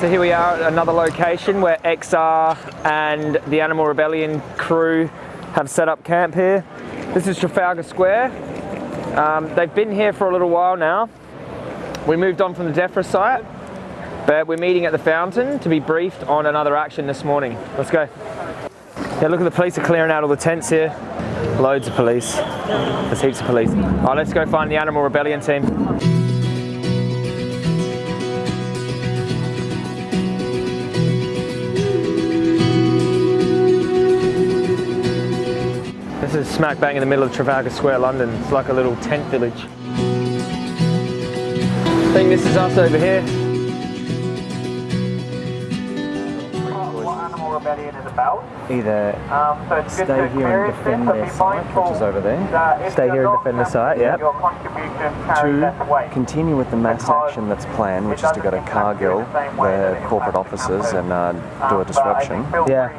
So here we are at another location where XR and the Animal Rebellion crew have set up camp here. This is Trafalgar Square. Um, they've been here for a little while now. We moved on from the DEFRA site, but we're meeting at the fountain to be briefed on another action this morning. Let's go. Yeah, look at the police are clearing out all the tents here. Loads of police. There's heaps of police. All right, let's go find the Animal Rebellion team. Is smack bang in the middle of Trafalgar Square, London. It's like a little tent village. I think this is us over here. what Animal Rebellion is about. Either Um, so it's good stay to here and defend their site, which is over there. Stay here and defend the site, yep. To continue with the mass action that's planned, which is to go to doesn't impact you Cargill, the same way that the it corporate offices, and uh, do Um, a disruption. Yeah.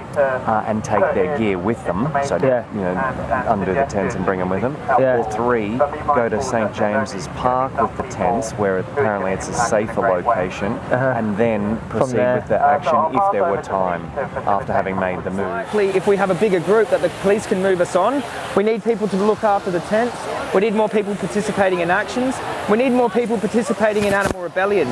Uh, and take their gear with them, so Yeah. you know, undo the tents and bring them with them. Yeah. Or three, go to St James's Park with the tents, where apparently it's a safer location, Uh-huh. and then proceed with the action if there were time after having made the move. Likely, If we have a bigger group that the police can move us on, we need people to look after the tents. We need more people participating in actions. We need more people participating in animal rebellion.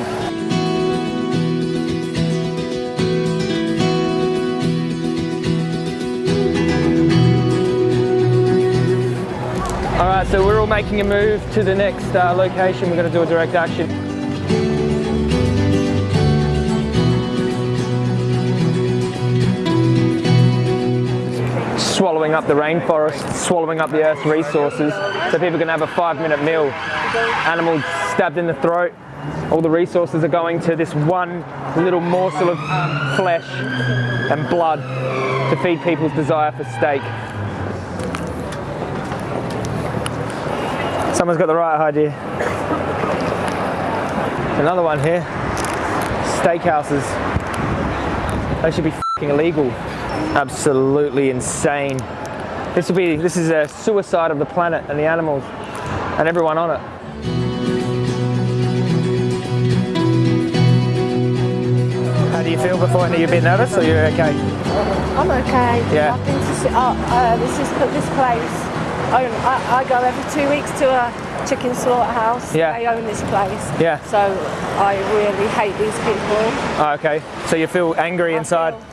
All right, so we're all making a move to the next uh, location. We're going to do a direct action. Swallowing up the rainforest, swallowing up the earth's resources, so people can have a five minute meal. Animals stabbed in the throat, all the resources are going to this one little morsel of flesh and blood to feed people's desire for steak. Someone's got the right idea. Another one here. Steakhouses. They should be illegal. Absolutely insane. This will be this is a suicide of the planet and the animals and everyone on it. How do you feel before? Are you a bit nervous or you're okay? I'm okay. Yeah. I've been to oh, uh, this is this place. I, I, I go every two weeks to a chicken slaughterhouse. Yeah. They own this place. Yeah. So I really hate these people. Oh, okay. So you feel angry inside? Feel,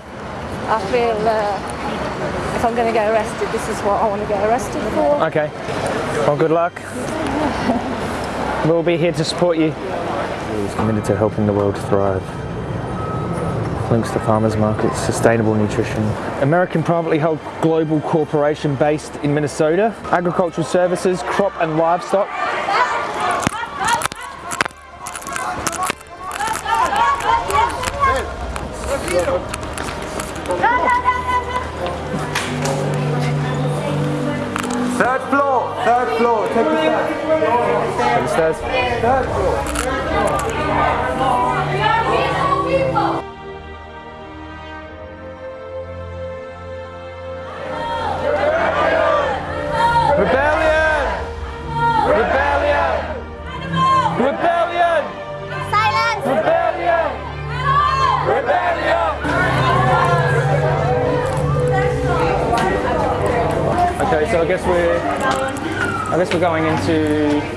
I feel uh, if I'm going to get arrested, this is what I want to get arrested for. Okay. Well, good luck. We'll be here to support you. He's committed to helping the world thrive. Links to farmers markets, sustainable nutrition. American privately held global corporation based in Minnesota. Agricultural services, crop and livestock. The stairs. Take the stairs. Third floor. Rebellion! Rebellion! Rebellion! Silence! Rebellion! Rebellion! Okay, so I guess we're I guess we're going into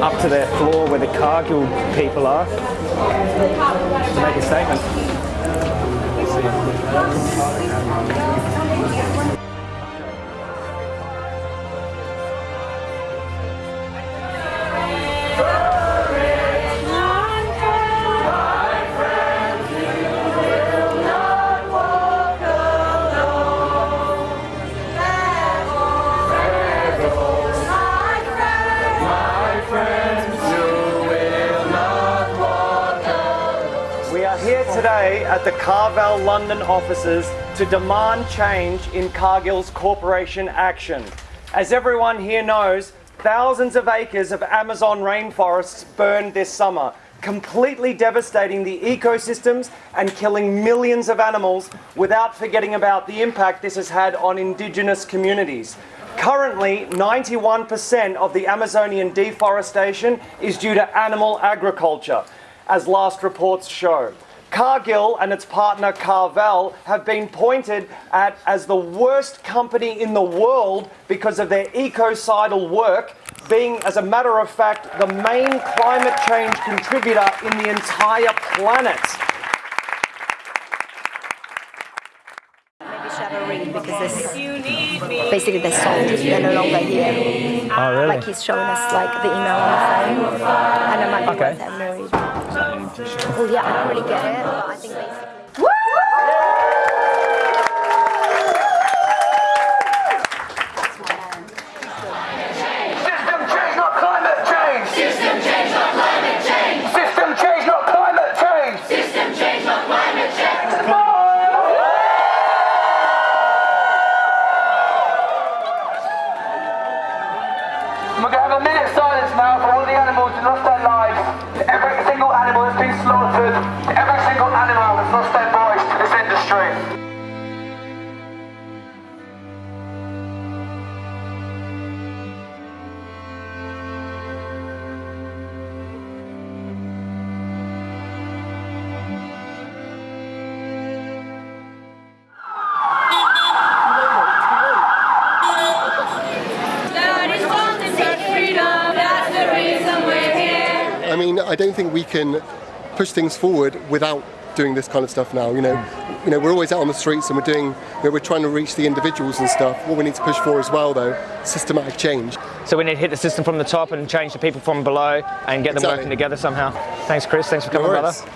up to their floor where the Cargill people are to make a statement. Today at the Carvel London offices to demand change in Cargill's corporation action. As everyone here knows, thousands of acres of Amazon rainforests burned this summer, completely devastating the ecosystems and killing millions of animals without forgetting about the impact this has had on indigenous communities. Currently, 91% of the Amazonian deforestation is due to animal agriculture, as last reports show. Cargill and its partner Carvel have been pointed at as the worst company in the world because of their ecocidal work, being, as a matter of fact, the main climate change contributor in the entire planet. Maybe Chevrolet because this basically the salt they're no longer here. Oh, really? Like he's showing us like the email on the phone, and it might be Okay. Well, yeah, I don't really get it, but I think basically. System change, not climate change. System change, not climate change. System change, not climate change. System change, not climate change. We're going to have a minute silence now for all the animals who lost their lives. I don't think we can push things forward without doing this kind of stuff now. You know, you know, we're always out on the streets and we're doing, you know, we're trying to reach the individuals and stuff. What we need to push for as well, though, systematic change. So we need to hit the system from the top and change the people from below and get them Exactly. working together somehow. Thanks, Chris. Thanks for coming, No brother.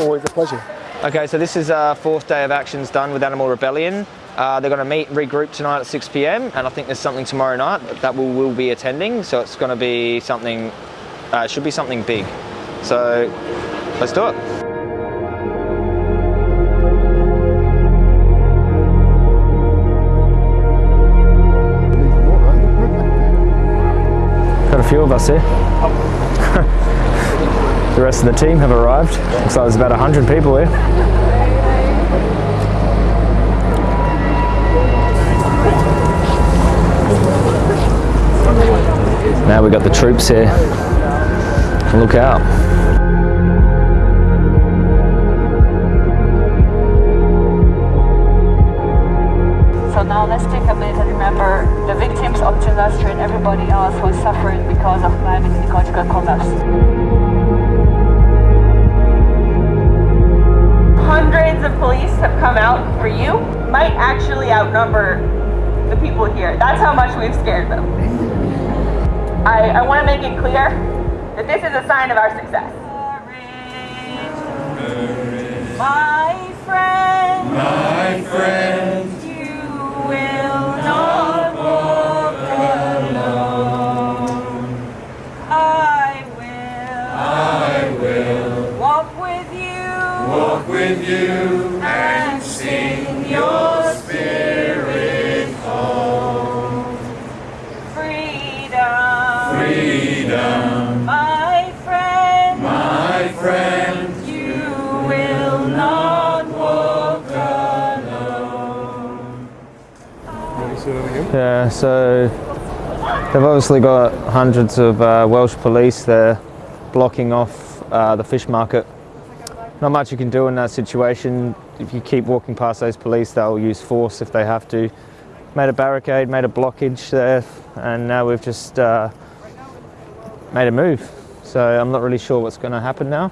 Always a pleasure. Okay, so this is our fourth day of actions done with Animal Rebellion. Uh, they're going to meet and regroup tonight at 6 p.m. and I think there's something tomorrow night that we will be attending. So it's going to be something, uh, it should be something big. So let's do it. Got a few of us here. the rest of the team have arrived. Looks like there's about 100 people here. Now we've got the troops here. Look out. So now let's take a minute and remember the victims of disaster and everybody else who is suffering because of climate and ecological collapse. hundreds of police have come out for you might actually outnumber the people here. That's how much we've scared them. I, I want to make it clear that this is a sign of our success. My friend, my friend, you will not Yeah, so they've obviously got hundreds of uh, Welsh police there blocking off uh, the fish market. Not much you can do in that situation. If you keep walking past those police, they'll use force if they have to. Made a barricade, made a blockage there, and now we've just uh, made a move. So I'm not really sure what's going to happen now.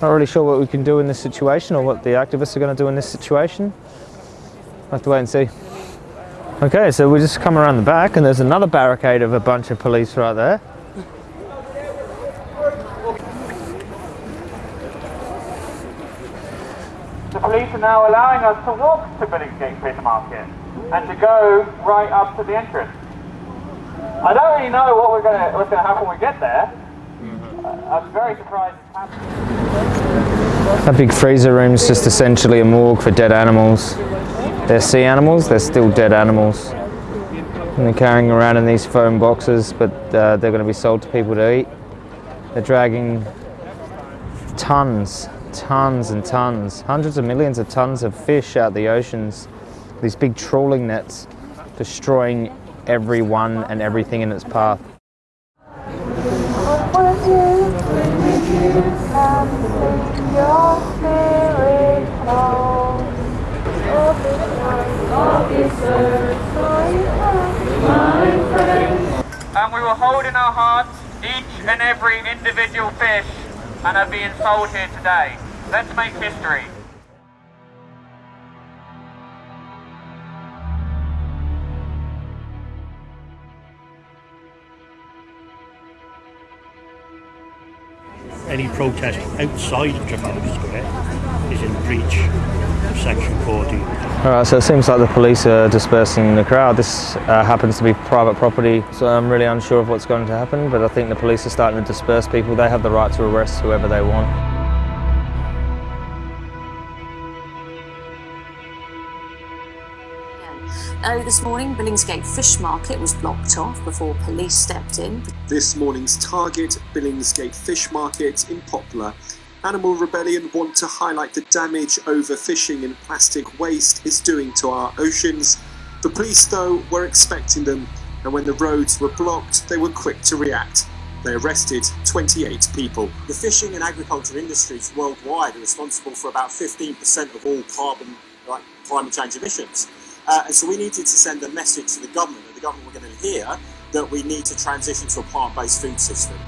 Not really sure what we can do in this situation or what the activists are going to do in this situation. We'll have to wait and see. Okay, so we just come around the back and there's another barricade of a bunch of police right there. The police are now allowing us to walk to Billingsgate Fish Market and to go right up to the entrance. I don't really know what we're gonna what's gonna happen when we get there. Uh, I'm very surprised it's happening. That big freezer room is just essentially a morgue for dead animals. They're sea animals, they're still dead animals. And they're carrying around in these foam boxes, but uh, they're going to be sold to people to eat. They're dragging tons, tons and tons, hundreds of millions of tons of fish out the oceans. These big trawling nets, destroying everyone and everything in its path. And we will hold in our hearts each and every individual fish and are being sold here today. Let's make history. Any protest outside of Trafalgar Square is in breach of Section 14. Alright, so it seems like the police are dispersing the crowd. This uh, happens to be private property, so I'm really unsure of what's going to happen, but I think the police are starting to disperse people. They have the right to arrest whoever they want. Early this morning, Billingsgate Fish Market was blocked off before police stepped in. This morning's target, Billingsgate Fish Market in Poplar. Animal Rebellion want to highlight the damage overfishing and plastic waste is doing to our oceans. The police, though, were expecting them, and when the roads were blocked, they were quick to react. They arrested 28 people. The fishing and agriculture industries worldwide are responsible for about 15% of all carbon, like climate change emissions. Uh, and so we needed to send a message to the government that the government were going to hear that we need to transition to a plant-based food system.